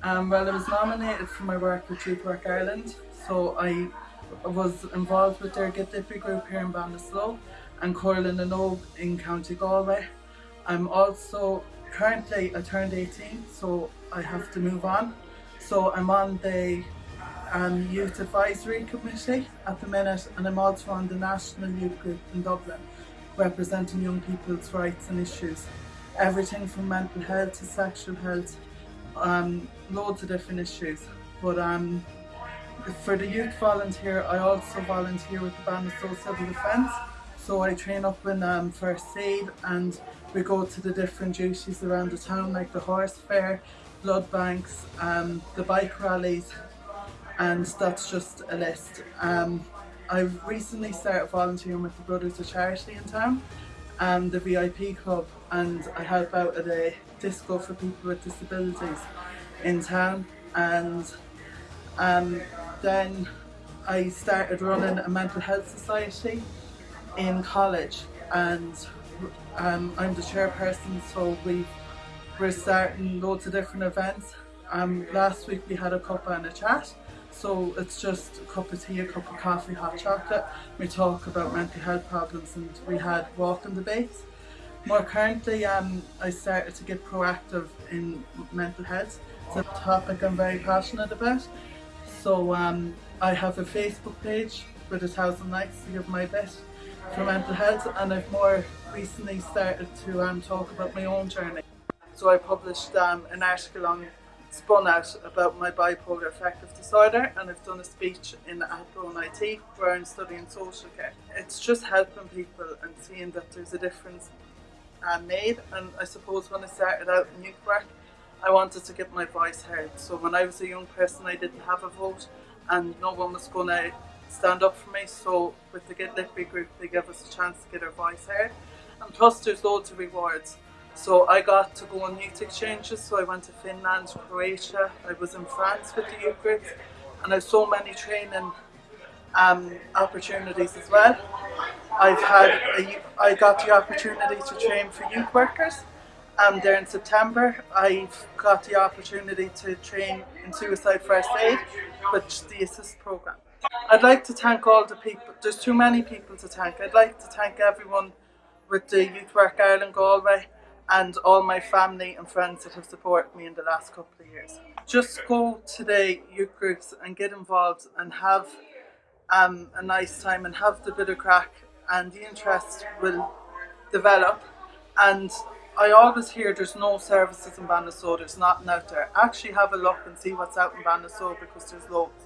Um, well, I was nominated for my work with Youth Work Ireland, so I was involved with their Get Lippy group here in Ballinasloe and Coireland and Ogue in County Galway. I'm also currently I turned 18, so I have to move on. So I'm on the um, Youth Advisory Committee at the minute, and I'm also on the National Youth Group in Dublin, representing young people's rights and issues. Everything from mental health to sexual health, um, loads of different issues. But um, for the youth volunteer, I also volunteer with the Ballinasloe Civil Defence. So I train up in um, first aid and we go to the different duties around the town like the horse fair, blood banks, um, the bike rallies and that's just a list. Um, I've recently started volunteering with the Brothers of Charity in town and the VIP Club and I help out at a disco for people with disabilities in town. And um, then I started running a mental health society in college. And um, I'm the chairperson so we we're starting loads of different events. Um, last week we had a cup and a chat so it's just a cup of tea, a cup of coffee, hot chocolate. We talk about mental health problems and we had walking debates. More currently, um, I started to get proactive in mental health. It's a topic I'm very passionate about. So um, I have a Facebook page with a thousand likes to give my best for mental health and I've more recently started to um, talk about my own journey. So I published um, an article on SpunOut about my bipolar affective disorder and I've done a speech in Athlone IT where I'm studying social care. It's just helping people and seeing that there's a difference uh, made and I suppose when I started out in youth work I wanted to get my voice heard. So when I was a young person I didn't have a vote and no one was going to stand up for me so with the Get Lippy group they gave us a chance to get our voice heard and plus there's loads of rewards. So I got to go on youth exchanges, so I went to Finland, Croatia, I was in France with the youth groups and I've so many training um, opportunities as well. I've had, a, I got the opportunity to train for youth workers um, there in September. I've got the opportunity to train in suicide first aid with the ASIST program. I'd like to thank all the people, there's too many people to thank. I'd like to thank everyone with the Youth Work Ireland Galway and all my family and friends that have supported me in the last couple of years. Just go to the youth groups and get involved and have um, a nice time and have the bit of crack and the interest will develop and I always hear there's no services in Ballinasloe, there's nothing out there. Actually have a look and see what's out in Ballinasloe because there's loads.